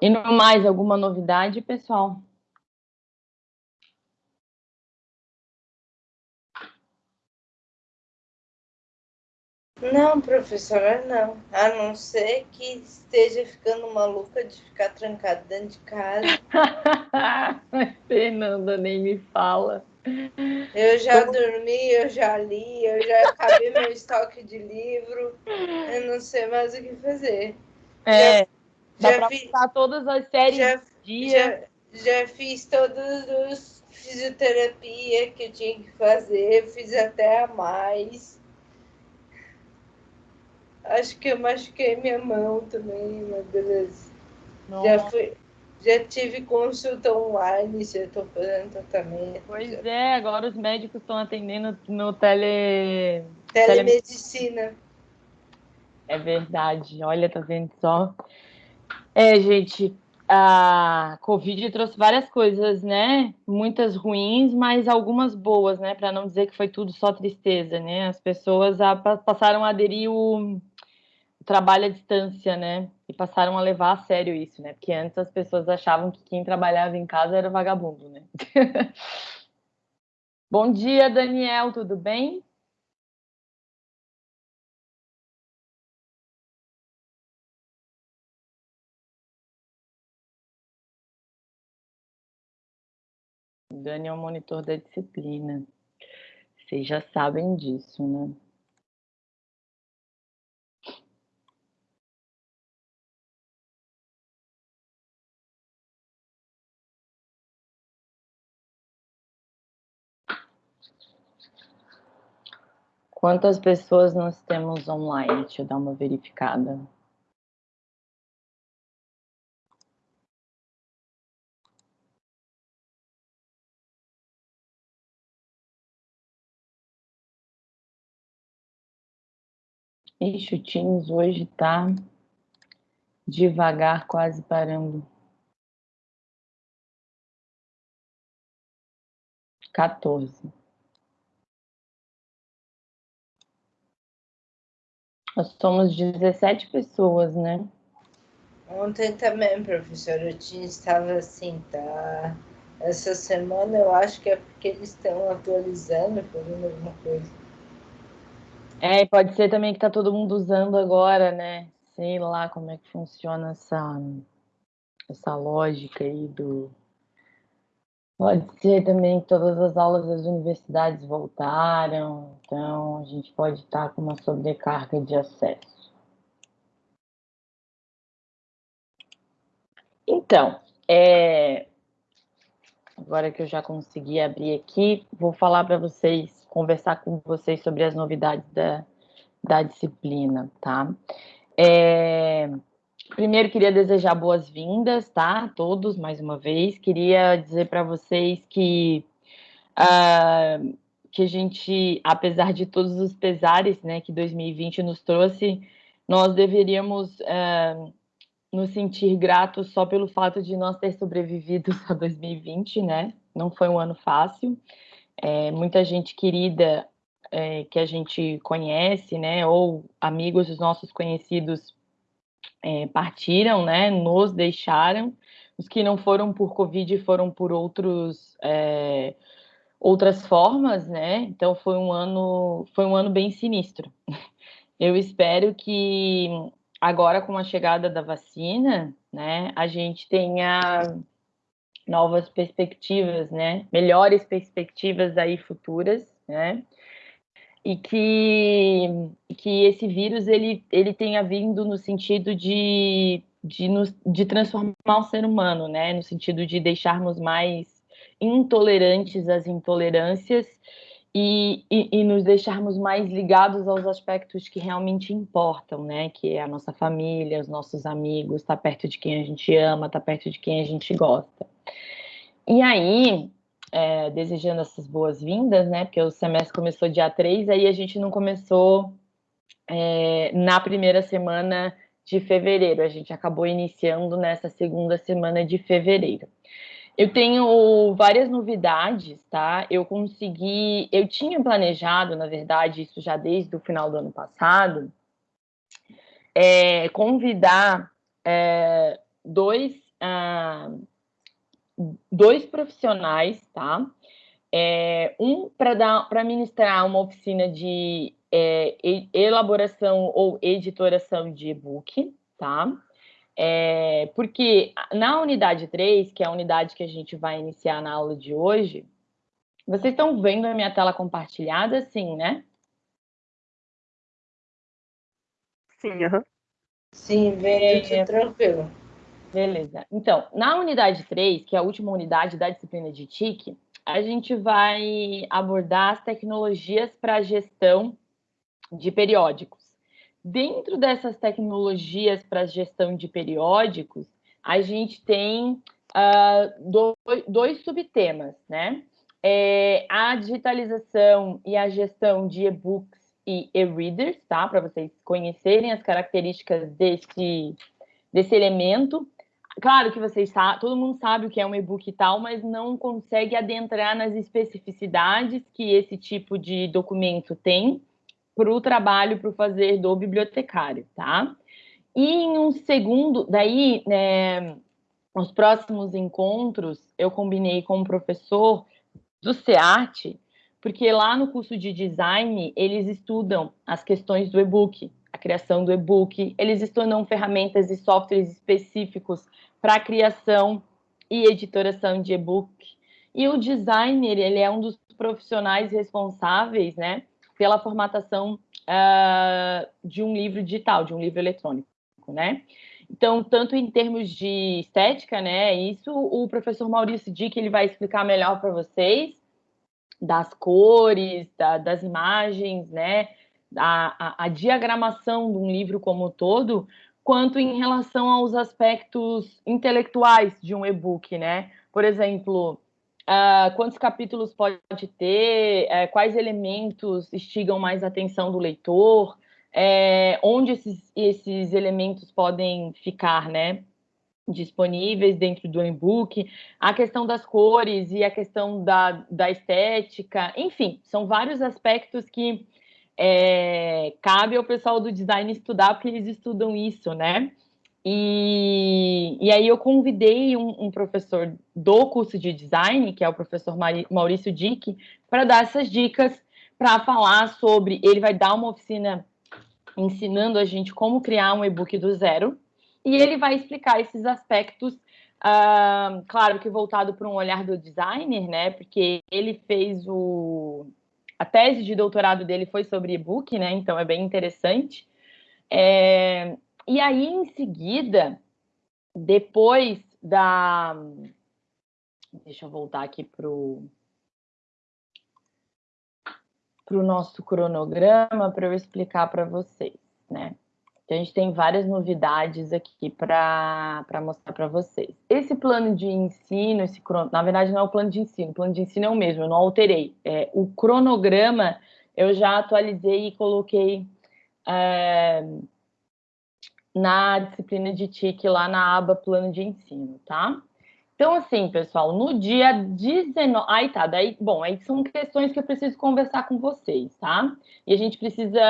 E no mais, alguma novidade, pessoal? Não, professora, não. A não ser que esteja ficando maluca de ficar trancada dentro de casa. Fernanda, nem me fala. Eu já Como... dormi, eu já li, eu já acabei meu estoque de livro. Eu não sei mais o que fazer. É, dá já fiz todas as séries já, dia. Já, já fiz todos os fisioterapia que eu tinha que fazer, fiz até a mais. Acho que eu machuquei minha mão também, mas beleza. Já, fui, já tive consulta online, já estou fazendo tratamento. Pois já. é, agora os médicos estão atendendo no tele... telemedicina. É verdade. Olha, tá vendo só? É, gente, a Covid trouxe várias coisas, né? Muitas ruins, mas algumas boas, né? Para não dizer que foi tudo só tristeza, né? As pessoas passaram a aderir o trabalho à distância, né? E passaram a levar a sério isso, né? Porque antes as pessoas achavam que quem trabalhava em casa era vagabundo, né? Bom dia, Daniel, tudo bem? Dani é o monitor da disciplina. Vocês já sabem disso, né? Quantas pessoas nós temos online? Deixa eu dar uma verificada. Ixi, o Teams hoje tá devagar, quase parando. 14. Nós somos 17 pessoas, né? Ontem também, professora, eu tinha, estava assim, tá? Essa semana eu acho que é porque eles estão atualizando, fazendo alguma coisa. É, pode ser também que tá todo mundo usando agora, né? Sei lá como é que funciona essa, essa lógica aí do, Pode ser também que todas as aulas das universidades voltaram, então a gente pode estar com uma sobrecarga de acesso. Então, é... agora que eu já consegui abrir aqui, vou falar para vocês, conversar com vocês sobre as novidades da, da disciplina, tá? É... Primeiro, queria desejar boas-vindas, tá? A todos, mais uma vez. Queria dizer para vocês que, uh, que a gente, apesar de todos os pesares né, que 2020 nos trouxe, nós deveríamos uh, nos sentir gratos só pelo fato de nós ter sobrevivido a 2020, né? Não foi um ano fácil. É, muita gente querida é, que a gente conhece, né? Ou amigos dos nossos conhecidos é, partiram, né, nos deixaram. Os que não foram por Covid foram por outros, é, outras formas, né? Então foi um ano, foi um ano bem sinistro. Eu espero que agora com a chegada da vacina, né, a gente tenha novas perspectivas, né, melhores perspectivas aí futuras, né, e que, que esse vírus ele, ele tenha vindo no sentido de, de, nos, de transformar o ser humano, né? No sentido de deixarmos mais intolerantes às intolerâncias e, e, e, nos deixarmos mais ligados aos aspectos que realmente importam, né? Que é a nossa família, os nossos amigos, estar tá perto de quem a gente ama, estar tá perto de quem a gente gosta. E aí, é, desejando essas boas-vindas, né? Porque o semestre começou dia 3, aí a gente não começou é, na primeira semana de fevereiro, a gente acabou iniciando nessa segunda semana de fevereiro. Eu tenho várias novidades, tá? Eu consegui, eu tinha planejado, na verdade, isso já desde o final do ano passado, é, convidar é, dois ah, dois profissionais, tá? É, um para ministrar uma oficina de é, elaboração ou editoração de e-book, tá? É, porque na unidade 3, que é a unidade que a gente vai iniciar na aula de hoje, vocês estão vendo a minha tela compartilhada? Sim, né? Sim, uhum. Sim, vendo é, tranquilo. Beleza. Então, na unidade 3, que é a última unidade da disciplina de TIC, a gente vai abordar as tecnologias para gestão de periódicos. Dentro dessas tecnologias para gestão de periódicos, a gente tem uh, dois, dois, subtemas, né? É a digitalização e a gestão de e-books e e-readers, tá? Para vocês conhecerem as características desse, desse elemento. Claro que vocês sabem, todo mundo sabe o que é um e-book e tal, mas não consegue adentrar nas especificidades que esse tipo de documento tem para o trabalho, para o fazer do bibliotecário, tá? E em um segundo, daí, né, nos próximos encontros, eu combinei com um professor do SEART, porque lá no curso de design, eles estudam as questões do e-book, a criação do e-book, eles estudam ferramentas e softwares específicos para a criação e editoração de e-book. E o designer, ele é um dos profissionais responsáveis, né, pela formatação uh, de um livro digital, de um livro eletrônico, né? Então, tanto em termos de estética, né? Isso o professor Maurício Dick ele vai explicar melhor para vocês das cores, da, das imagens, né? A, a, a, diagramação de um livro como um todo, quanto em relação aos aspectos intelectuais de um e-book, né? Por exemplo, Uh, quantos capítulos pode ter, uh, quais elementos instigam mais a atenção do leitor, uh, onde esses, esses elementos podem ficar, né? disponíveis dentro do e-book, a questão das cores e a questão da, da estética, enfim, são vários aspectos que é, cabe ao pessoal do design estudar, porque eles estudam isso, né? E, e aí eu convidei um, um, professor do curso de design, que é o professor Maurício Dick, para dar essas dicas, para falar sobre. Ele vai dar uma oficina ensinando a gente como criar um e-book do zero, e ele vai explicar esses aspectos, uh, claro que voltado para um olhar do designer, né? Porque ele fez o. A tese de doutorado dele foi sobre e-book, né? Então é bem interessante. É, e aí, em seguida, depois da. Deixa eu voltar aqui para o nosso cronograma para eu explicar para vocês, né? A gente tem várias novidades aqui para mostrar para vocês. Esse plano de ensino, esse na verdade não é o plano de ensino, o plano de ensino é o mesmo, eu não alterei. É, o cronograma eu já atualizei e coloquei é, na disciplina de TIC lá na aba plano de ensino, tá? Então, assim, pessoal, no dia 19. Aí tá, daí, bom, aí são questões que eu preciso conversar com vocês, tá? E a gente precisa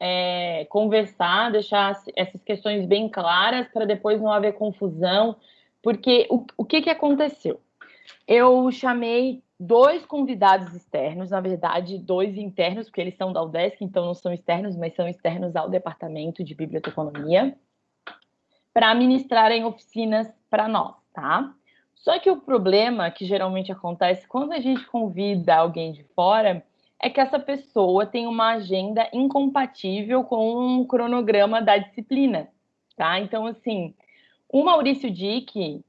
é, conversar, deixar essas questões bem claras para depois não haver confusão, porque o, o que, que aconteceu? Eu chamei dois convidados externos, na verdade, dois internos, porque eles são da UDESC, então não são externos, mas são externos ao departamento de biblioteconomia, para ministrarem oficinas para nós, tá? Só que o problema que geralmente acontece quando a gente convida alguém de fora é que essa pessoa tem uma agenda incompatível com o cronograma da disciplina, tá? Então, assim, o Maurício Dick,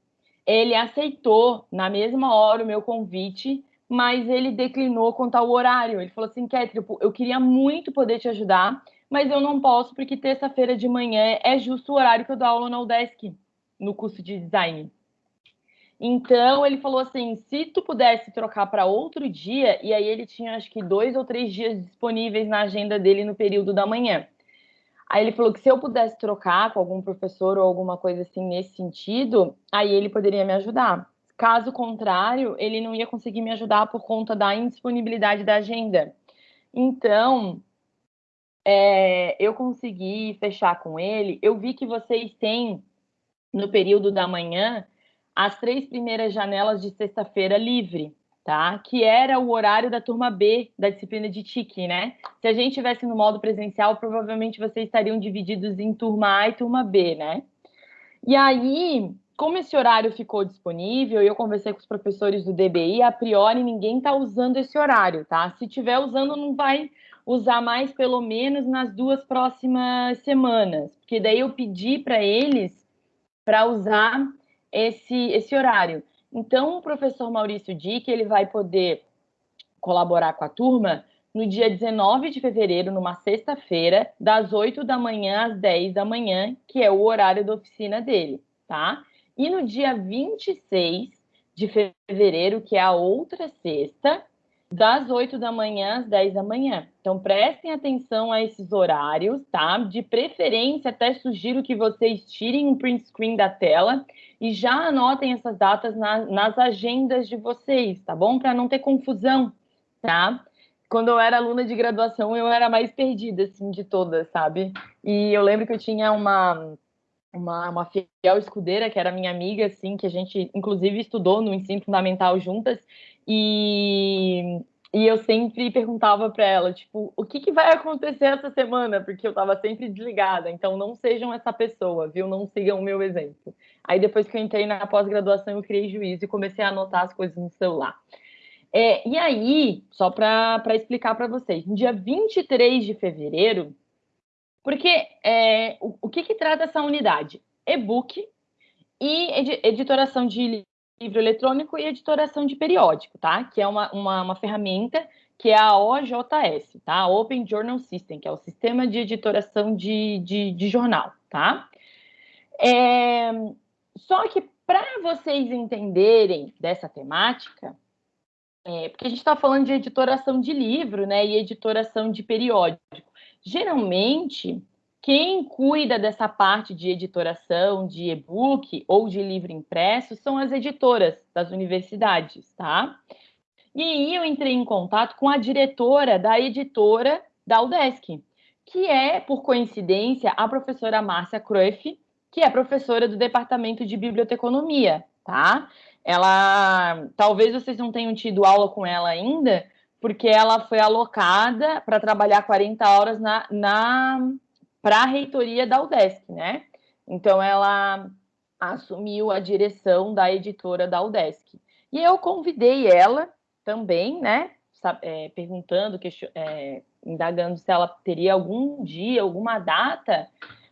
ele aceitou na mesma hora o meu convite, mas ele declinou quanto ao horário. Ele falou assim, Kétri, eu queria muito poder te ajudar, mas eu não posso porque terça-feira de manhã é justo o horário que eu dou aula na UDESC, no curso de design. Então ele falou assim: se tu pudesse trocar para outro dia, e aí ele tinha acho que dois ou três dias disponíveis na agenda dele no período da manhã. Aí ele falou que se eu pudesse trocar com algum professor ou alguma coisa assim nesse sentido, aí ele poderia me ajudar. Caso contrário, ele não ia conseguir me ajudar por conta da indisponibilidade da agenda. Então, é, eu consegui fechar com ele. Eu vi que vocês têm no período da manhã, as três primeiras janelas de sexta-feira livre, tá? Que era o horário da turma B da disciplina de TIC, né? Se a gente tivesse no modo presencial, provavelmente vocês estariam divididos em turma A e turma B, né? E aí, como esse horário ficou disponível, eu conversei com os professores do DBI, a priori ninguém está usando esse horário, tá? Se tiver usando, não vai usar mais pelo menos nas duas próximas semanas, porque daí eu pedi para eles para usar esse, esse horário. Então, o professor Maurício Dick, ele vai poder colaborar com a turma no dia 19 de fevereiro, numa sexta-feira, das 8 da manhã às 10 da manhã, que é o horário da oficina dele, tá? E no dia 26 de fevereiro, que é a outra sexta, das 8 da manhã às 10 da manhã. Então, prestem atenção a esses horários, tá? De preferência, até sugiro que vocês tirem um print screen da tela e já anotem essas datas na, nas agendas de vocês, tá bom? Para não ter confusão, tá? quando eu era aluna de graduação, eu era mais perdida, assim, de todas, sabe? E eu lembro que eu tinha uma, uma, uma fiel escudeira, que era minha amiga, assim, que a gente, inclusive, estudou no ensino fundamental juntas, e, e eu sempre perguntava para ela, tipo, o que, que vai acontecer essa semana? Porque eu estava sempre desligada, então não sejam essa pessoa, viu? Não sigam o meu exemplo. Aí depois que eu entrei na pós-graduação, eu criei juízo e comecei a anotar as coisas no celular. É, e aí, só para explicar para vocês, no dia 23 de fevereiro, porque é, o, o que, que trata essa unidade? E-book e ed, editoração de livro eletrônico e editoração de periódico, tá? Que é uma, uma, uma ferramenta que é a OJS, tá? Open Journal System, que é o sistema de editoração de, de, de jornal, tá? É, só que para vocês entenderem dessa temática, é, porque a gente está falando de editoração de livro, né, e editoração de periódico. Geralmente, quem cuida dessa parte de editoração de e-book ou de livro impresso são as editoras das universidades, tá? E aí eu entrei em contato com a diretora da editora da UDESC, que é, por coincidência, a professora Márcia Cruyff, que é professora do Departamento de Biblioteconomia, tá? ela talvez vocês não tenham tido aula com ela ainda, porque ela foi alocada para trabalhar 40 horas na, na para a reitoria da UDESC, né? Então ela assumiu a direção da editora da UDESC. E eu convidei ela também, né? É, perguntando, é, indagando se ela teria algum dia, alguma data,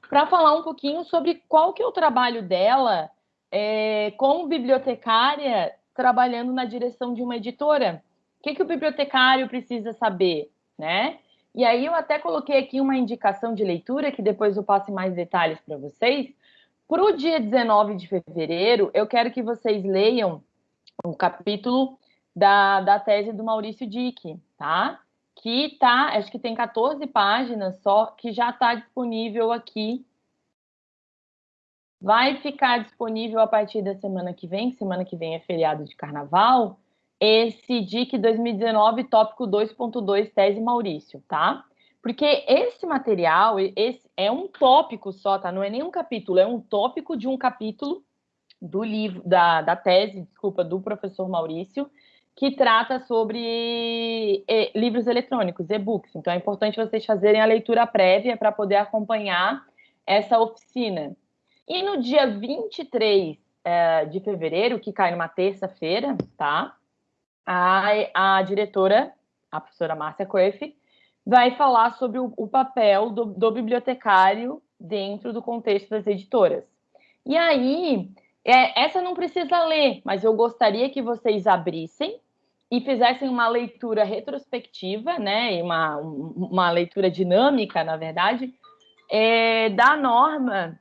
para falar um pouquinho sobre qual que é o trabalho dela é, como bibliotecária trabalhando na direção de uma editora. O que, que o bibliotecário precisa saber, né? E aí eu até coloquei aqui uma indicação de leitura, que depois eu passe mais detalhes para vocês. Para o dia 19 de fevereiro, eu quero que vocês leiam o capítulo da, da tese do Maurício Dick, tá? Que tá, acho que tem 14 páginas só, que já está disponível aqui vai ficar disponível a partir da semana que vem, semana que vem é feriado de carnaval, esse DIC 2019 tópico 2.2 tese Maurício, tá? Porque esse material, esse é um tópico só, tá? Não é nem um capítulo, é um tópico de um capítulo do livro, da, da tese, desculpa, do professor Maurício, que trata sobre livros eletrônicos, e-books. Então é importante vocês fazerem a leitura prévia para poder acompanhar essa oficina. E no dia 23 é, de fevereiro, que cai numa terça-feira, tá? A, a diretora, a professora Márcia Coeff, vai falar sobre o, o papel do, do, bibliotecário dentro do contexto das editoras. E aí, é, essa não precisa ler, mas eu gostaria que vocês abrissem e fizessem uma leitura retrospectiva, né, uma, uma leitura dinâmica, na verdade, é, da norma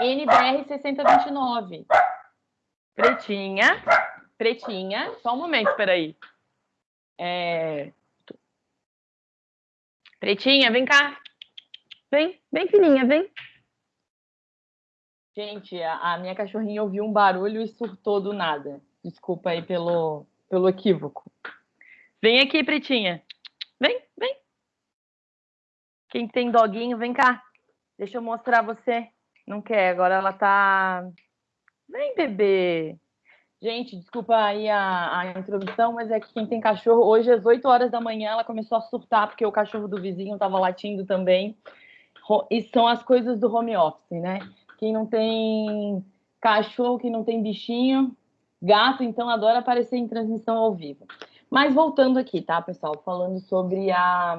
NBR 6029. Pretinha, pretinha. Só um momento, espera aí. É... Pretinha, vem cá. Vem, vem, filhinha, vem. Gente, a, a, minha cachorrinha ouviu um barulho e surtou do nada. Desculpa aí pelo, pelo equívoco. Vem aqui, Pretinha. Vem, vem. Quem tem doguinho, vem cá. Deixa eu mostrar você. Não quer, agora ela tá. Vem, bebê. Gente, desculpa aí a, a, introdução, mas é que quem tem cachorro, hoje às 8 horas da manhã, ela começou a surtar porque o cachorro do vizinho estava latindo também. E são as coisas do home office, né? Quem não tem cachorro, quem não tem bichinho, gato, então adora aparecer em transmissão ao vivo. Mas voltando aqui, tá, pessoal? Falando sobre a,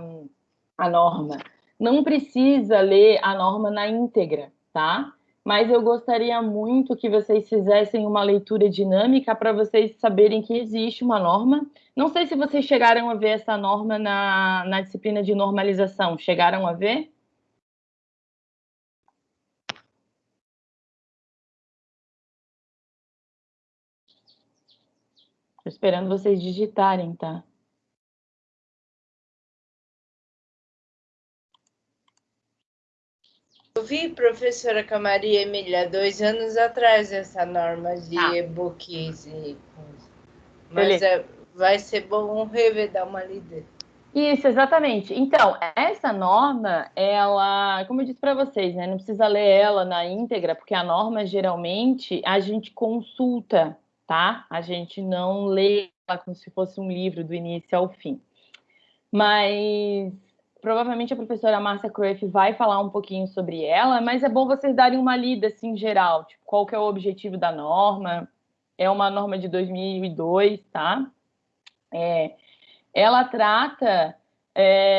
a norma. Não precisa ler a norma na íntegra, tá? Mas eu gostaria muito que vocês fizessem uma leitura dinâmica para vocês saberem que existe uma norma. Não sei se vocês chegaram a ver essa norma na, na disciplina de normalização. Chegaram a ver? Estou esperando vocês digitarem, tá? Eu vi, professora Camaria Emília, dois anos atrás, essa norma de ah. e-books. E... Mas é, vai ser bom rever, dar uma lida. Isso, exatamente. Então, essa norma, ela, como eu disse para vocês, né, não precisa ler ela na íntegra, porque a norma geralmente a gente consulta tá? A gente não lê ela como se fosse um livro do início ao fim. Mas provavelmente a professora Márcia Cruyff vai falar um pouquinho sobre ela, mas é bom vocês darem uma lida assim geral, tipo, qual que é o objetivo da norma? É uma norma de 2002, tá? É, ela trata é,